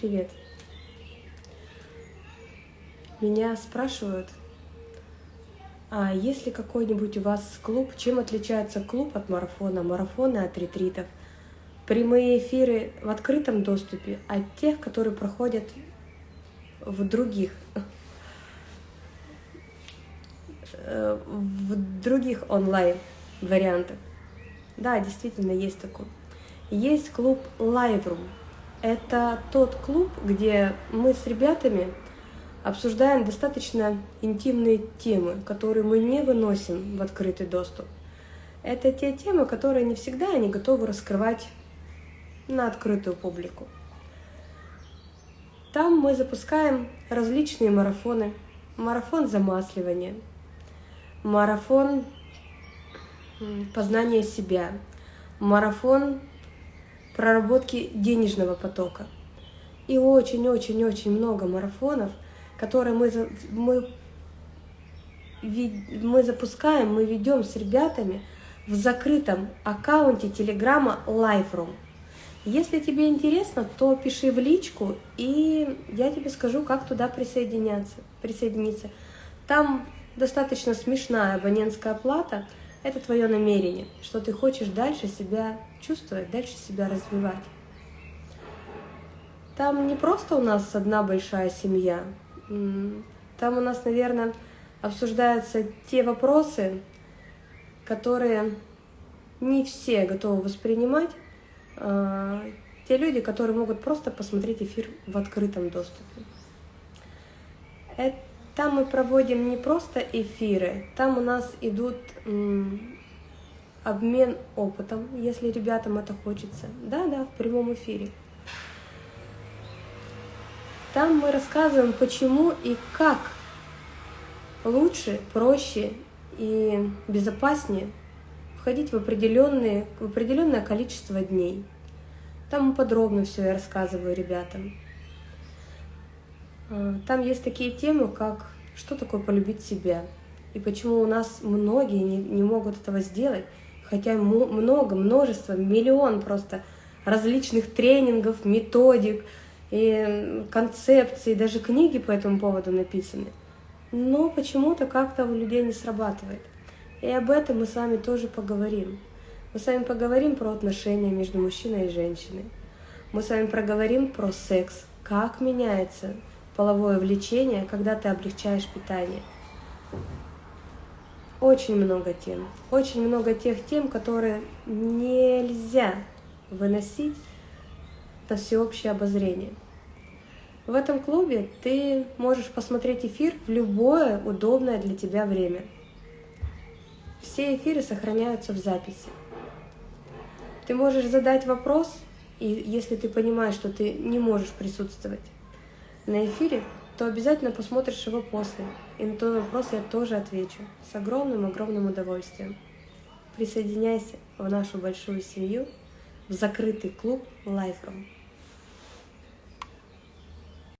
Привет. Меня спрашивают, а есть ли какой-нибудь у вас клуб? Чем отличается клуб от марафона, марафоны от ретритов? Прямые эфиры в открытом доступе от тех, которые проходят в других э, в других онлайн вариантах. Да, действительно есть такой. Есть клуб Live Это тот клуб, где мы с ребятами обсуждаем достаточно интимные темы, которые мы не выносим в открытый доступ. Это те темы, которые не всегда они готовы раскрывать на открытую публику. Там мы запускаем различные марафоны. Марафон замасливания, марафон познания себя, марафон проработки денежного потока. И очень-очень-очень много марафонов, которые мы, мы, мы запускаем, мы ведем с ребятами в закрытом аккаунте Телеграма LiveRoom. Если тебе интересно, то пиши в личку, и я тебе скажу, как туда присоединяться, присоединиться. Там достаточно смешная абонентская плата – это твое намерение, что ты хочешь дальше себя чувствовать, дальше себя развивать. Там не просто у нас одна большая семья, там у нас, наверное, обсуждаются те вопросы, которые не все готовы воспринимать, а, те люди, которые могут просто посмотреть эфир в открытом доступе. Это там мы проводим не просто эфиры, там у нас идут обмен опытом, если ребятам это хочется. Да-да, в прямом эфире. Там мы рассказываем, почему и как лучше, проще и безопаснее входить в, определенные, в определенное количество дней. Там подробно все я рассказываю ребятам. А, там есть такие темы, как что такое полюбить себя, и почему у нас многие не, не могут этого сделать, хотя много, множество, миллион просто различных тренингов, методик, и концепций, даже книги по этому поводу написаны. Но почему-то как-то у людей не срабатывает. И об этом мы с вами тоже поговорим. Мы с вами поговорим про отношения между мужчиной и женщиной. Мы с вами проговорим про секс, как меняется половое влечение, когда ты облегчаешь питание. Очень много тем. Очень много тех тем, которые нельзя выносить на всеобщее обозрение. В этом клубе ты можешь посмотреть эфир в любое удобное для тебя время. Все эфиры сохраняются в записи. Ты можешь задать вопрос, и если ты понимаешь, что ты не можешь присутствовать, на эфире, то обязательно посмотришь его после. И на твой вопрос я тоже отвечу с огромным-огромным удовольствием. Присоединяйся в нашу большую семью, в закрытый клуб Лайфром.